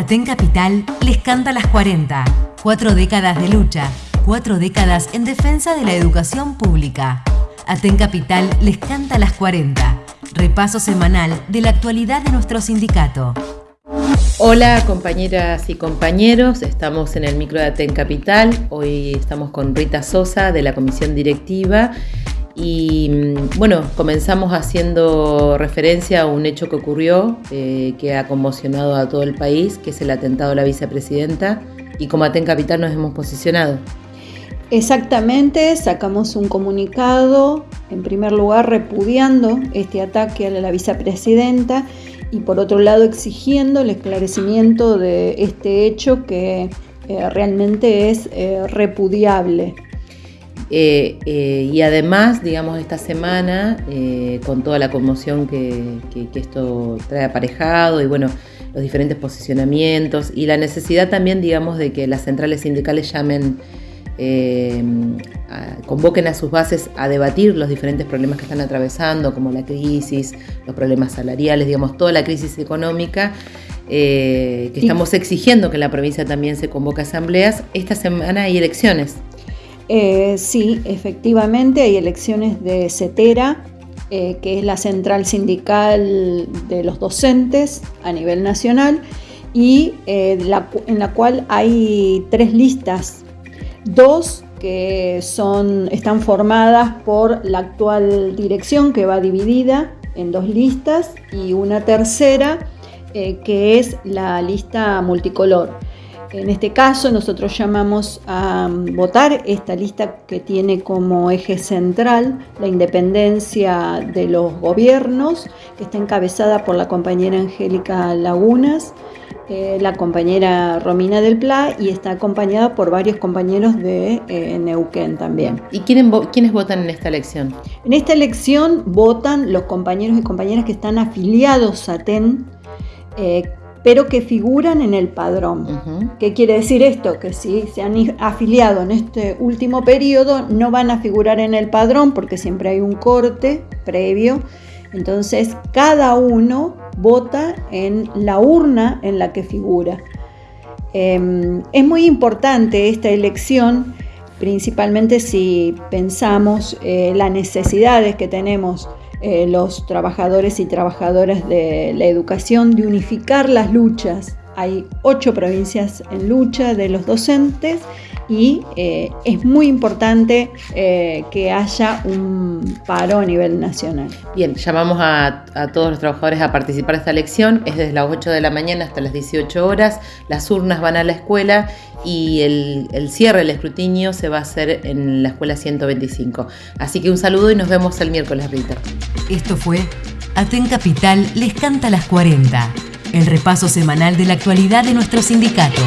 Aten Capital les canta las 40. Cuatro décadas de lucha, cuatro décadas en defensa de la educación pública. Aten Capital les canta las 40. Repaso semanal de la actualidad de nuestro sindicato. Hola compañeras y compañeros, estamos en el micro de Aten Capital. Hoy estamos con Rita Sosa de la comisión directiva y mm, bueno, comenzamos haciendo referencia a un hecho que ocurrió, eh, que ha conmocionado a todo el país, que es el atentado a la vicepresidenta, y como Aten Capital nos hemos posicionado. Exactamente, sacamos un comunicado, en primer lugar repudiando este ataque a la vicepresidenta y por otro lado exigiendo el esclarecimiento de este hecho que eh, realmente es eh, repudiable. Eh, eh, y además, digamos, esta semana, eh, con toda la conmoción que, esto trae aparejado y bueno, los diferentes posicionamientos y la necesidad también, digamos, de que las centrales sindicales llamen, convoquen a sus bases a debatir los diferentes problemas que están atravesando, como la crisis, los problemas salariales, digamos, toda la crisis económica. que estamos exigiendo que en la provincia también se convoque asambleas. Esta semana hay elecciones. Eh, sí, efectivamente hay elecciones de CETERA, eh, que es la central sindical de los docentes a nivel nacional, y eh, en la cual hay tres listas, dos que son, están formadas por la actual dirección que va dividida en dos listas y una tercera que es la lista multicolor. En este caso nosotros llamamos a um, votar esta lista que tiene como eje central la independencia de los gobiernos, que está encabezada por la compañera Angélica Lagunas, eh, la compañera Romina del Pla y está acompañada por varios compañeros de eh, Neuquén también. ¿Y quiénes, votan en esta elección? En esta elección votan los compañeros y compañeras que están afiliados a TEN, eh, pero que figuran en el padrón. ¿Qué quiere decir esto? Que si se han afiliado en este último periodo, no van a figurar en el padrón porque siempre hay un corte previo. Entonces, cada uno vota en la urna en la que figura. Em, es muy importante esta elección, principalmente si pensamos eh, las necesidades que tenemos eh, los trabajadores y trabajadoras de la educación de unificar las luchas. Hay ocho provincias en lucha de los docentes y eh, es muy importante eh, que haya un paro a nivel nacional. Bien, llamamos a, todos los trabajadores a participar de esta elección, es desde las 8 de la mañana hasta las 18 horas, las urnas van a la escuela y el, el cierre, el escrutinio se va a hacer en la escuela 125. Así que un saludo y nos vemos el miércoles, Rita. Esto fue Aten Capital les canta las 40, el repaso semanal de la actualidad de nuestro sindicato.